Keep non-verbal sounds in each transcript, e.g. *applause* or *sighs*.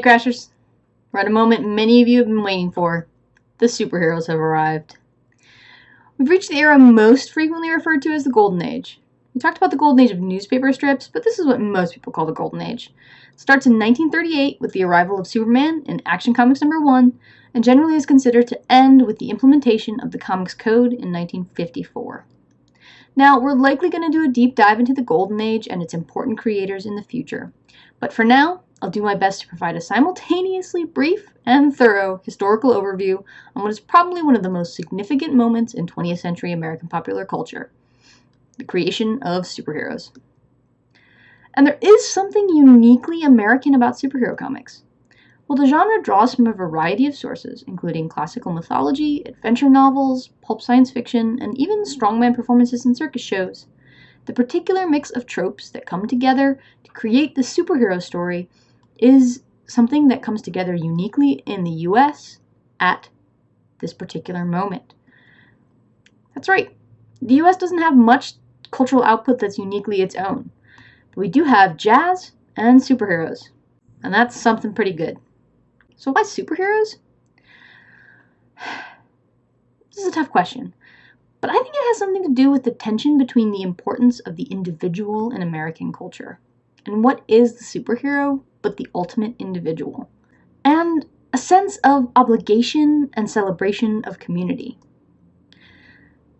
Hey Crashers, we're at a moment many of you have been waiting for. The superheroes have arrived. We've reached the era most frequently referred to as the Golden Age. We talked about the Golden Age of newspaper strips, but this is what most people call the Golden Age. It starts in 1938 with the arrival of Superman in Action Comics number 1, and generally is considered to end with the implementation of the Comics Code in 1954. Now, we're likely going to do a deep dive into the Golden Age and its important creators in the future. But for now, I'll do my best to provide a simultaneously brief and thorough historical overview on what is probably one of the most significant moments in 20th century American popular culture the creation of superheroes. And there is something uniquely American about superhero comics. While the genre draws from a variety of sources, including classical mythology, adventure novels, pulp science fiction, and even strongman performances in circus shows, the particular mix of tropes that come together to create the superhero story is something that comes together uniquely in the US at this particular moment. That's right, the US doesn't have much cultural output that's uniquely its own, but we do have jazz and superheroes, and that's something pretty good. So, why superheroes? *sighs* This is a tough question, but I think it has something to do with the tension between the importance of the individual in American culture and what is the superhero but the ultimate individual, and a sense of obligation and celebration of community.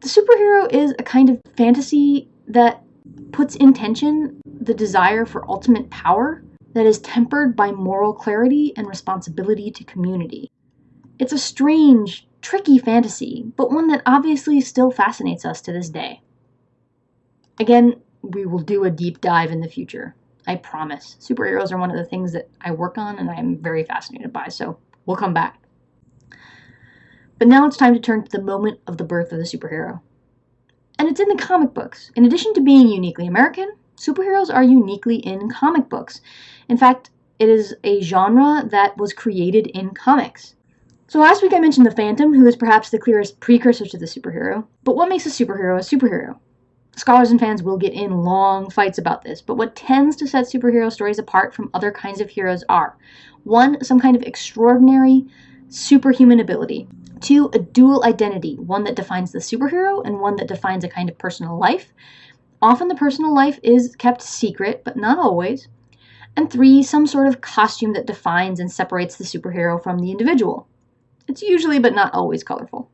The superhero is a kind of fantasy that puts in tension the desire for ultimate power that is tempered by moral clarity and responsibility to community. It's a strange, tricky fantasy, but one that obviously still fascinates us to this day. Again, we will do a deep dive in the future. I promise. Superheroes are one of the things that I work on and I'm very fascinated by, so we'll come back. But now it's time to turn to the moment of the birth of the superhero. And it's in the comic books. In addition to being uniquely American, superheroes are uniquely in comic books. In fact, it is a genre that was created in comics. So last week I mentioned the Phantom, who is perhaps the clearest precursor to the superhero. But what makes a superhero a superhero? Scholars and fans will get in long fights about this, but what tends to set superhero stories apart from other kinds of heroes are one, some kind of extraordinary superhuman ability, two, a dual identity, one that defines the superhero and one that defines a kind of personal life. Often the personal life is kept secret, but not always. And three, some sort of costume that defines and separates the superhero from the individual. It's usually, but not always, colorful.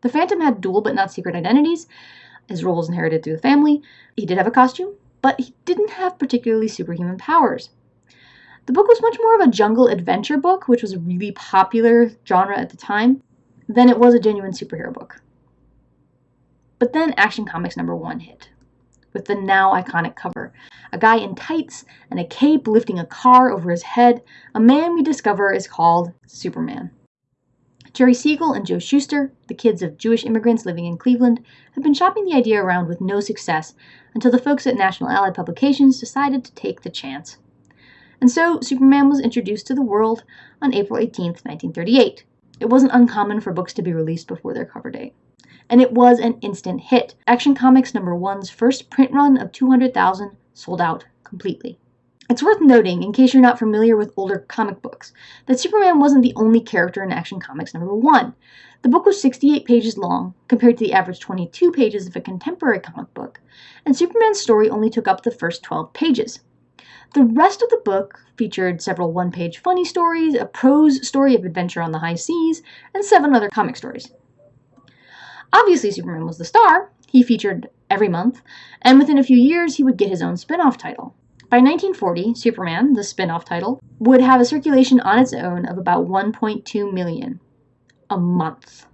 The Phantom had dual but not secret identities, his role was inherited through the family. He did have a costume, but he didn't have particularly superhuman powers. The book was much more of a jungle adventure book, which was a really popular genre at the time, than it was a genuine superhero book. But then Action Comics number one hit, with the now iconic cover. A guy in tights and a cape lifting a car over his head, a man we discover is called Superman. Jerry Siegel and Joe Shuster, the kids of Jewish immigrants living in Cleveland, have been shopping the idea around with no success until the folks at National Allied Publications decided to take the chance. And so Superman was introduced to the world on April 18, 1938. It wasn't uncommon for books to be released before their cover date. And it was an instant hit. Action Comics number 1's first print run of 200,000 sold out completely. It's worth noting, in case you're not familiar with older comic books, that Superman wasn't the only character in Action Comics number one. The book was 68 pages long, compared to the average 22 pages of a contemporary comic book, and Superman's story only took up the first 12 pages. The rest of the book featured several one page funny stories, a prose story of adventure on the high seas, and seven other comic stories. Obviously, Superman was the star. He featured every month, and within a few years, he would get his own spin off title. By 1940, Superman, the spin off title, would have a circulation on its own of about 1.2 million a month.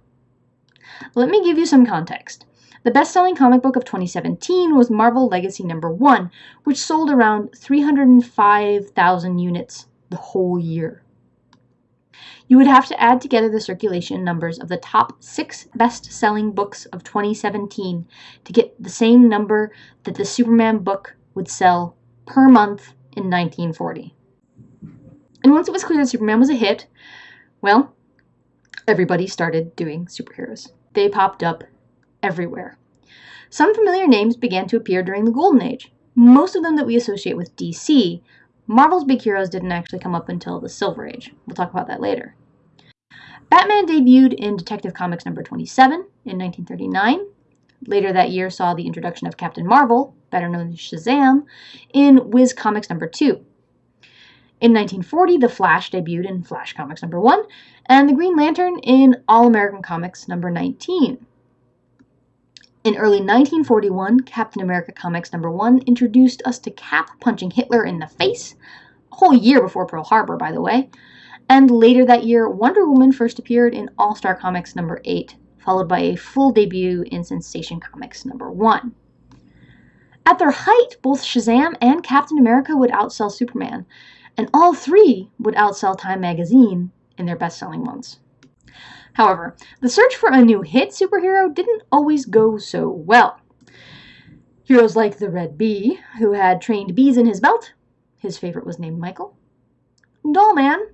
Let me give you some context. The best selling comic book of 2017 was Marvel Legacy number 1, which sold around 305,000 units the whole year. You would have to add together the circulation numbers of the top six best selling books of 2017 to get the same number that the Superman book would sell per month in 1940. And once it was clear that Superman was a hit, well, everybody started doing superheroes. They popped up everywhere. Some familiar names began to appear during the Golden Age, most of them that we associate with DC, Marvel's big heroes didn't actually come up until the Silver Age. We'll talk about that later. Batman debuted in Detective Comics number 27 in 1939. Later that year saw the introduction of Captain Marvel, better known as Shazam, in Whiz Comics number 2. In 1940, The Flash debuted in Flash Comics number 1, and The Green Lantern in All American Comics number 19. In early 1941, Captain America Comics number 1 introduced us to Cap punching Hitler in the face, a whole year before Pearl Harbor, by the way, and later that year, Wonder Woman first appeared in All Star Comics number 8, followed by a full debut in Sensation Comics number 1. At their height, both Shazam and Captain America would outsell Superman, and all three would outsell Time magazine in their best selling months. However, the search for a new hit superhero didn't always go so well. Heroes like the Red Bee, who had trained bees in his belt, his favorite was named Michael, Doll Man,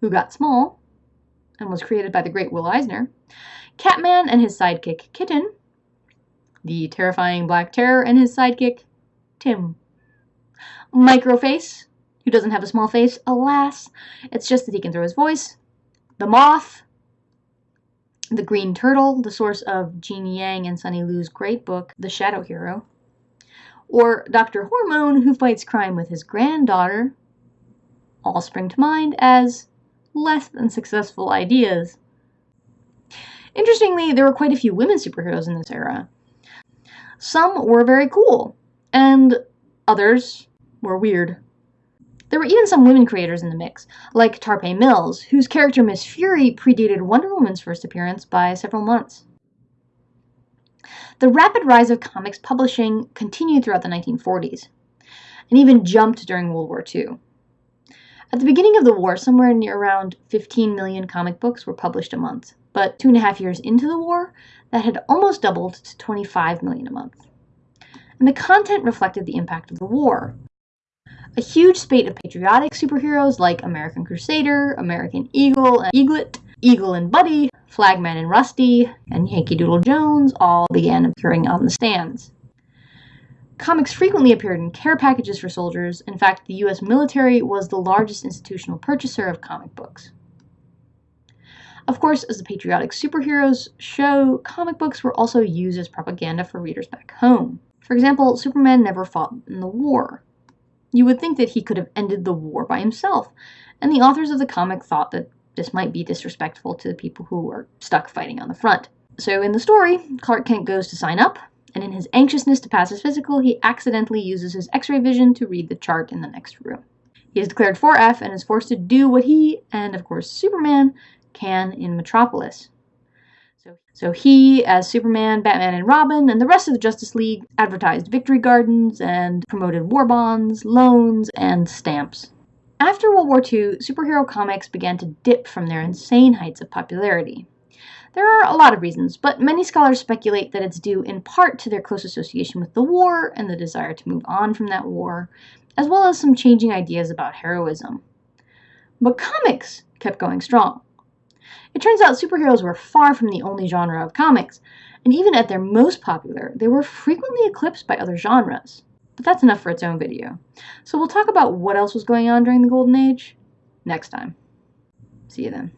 who got small and was created by the great Will Eisner, Catman and his sidekick Kitten, the terrifying Black Terror and his sidekick Tim, Microface, who doesn't have a small face, alas, it's just that he can throw his voice, the Moth, the Green Turtle, the source of Gene Yang and Sonny Liew's great book, The Shadow Hero, or Dr. Hormone, who fights crime with his granddaughter, all spring to mind as less than successful ideas. Interestingly, there were quite a few women superheroes in this era. Some were very cool, and others were weird. There were even some women creators in the mix, like Tarpey Mills, whose character Miss Fury predated Wonder Woman's first appearance by several months. The rapid rise of comics publishing continued throughout the 1940s, and even jumped during World War II. At the beginning of the war, somewhere near around 15 million comic books were published a month, but two and a half years into the war, that had almost doubled to 25 million a month. And the content reflected the impact of the war. A huge spate of patriotic superheroes like American Crusader, American Eagle and Eaglet, Eagle and Buddy, Flagman and Rusty, and Yankee Doodle Jones all began appearing on the stands. Comics frequently appeared in care packages for soldiers. In fact, the US military was the largest institutional purchaser of comic books. Of course, as the patriotic superheroes show, comic books were also used as propaganda for readers back home. For example, Superman never fought in the war. You would think that he could have ended the war by himself, and the authors of the comic thought that this might be disrespectful to the people who were stuck fighting on the front. So in the story, Clark Kent goes to sign up, and in his anxiousness to pass his physical, he accidentally uses his x ray vision to read the chart in the next room. He is declared 4F and is forced to do what he, and of course Superman, can in Metropolis. So, so he, as Superman, Batman, and Robin, and the rest of the Justice League advertised victory gardens and promoted war bonds, loans, and stamps. After World War II, superhero comics began to dip from their insane heights of popularity. There are a lot of reasons, but many scholars speculate that it's due in part to their close association with the war and the desire to move on from that war, as well as some changing ideas about heroism. But comics kept going strong. It turns out superheroes were far from the only genre of comics, and even at their most popular, they were frequently eclipsed by other genres. But that's enough for its own video. So we'll talk about what else was going on during the Golden Age next time. See you then.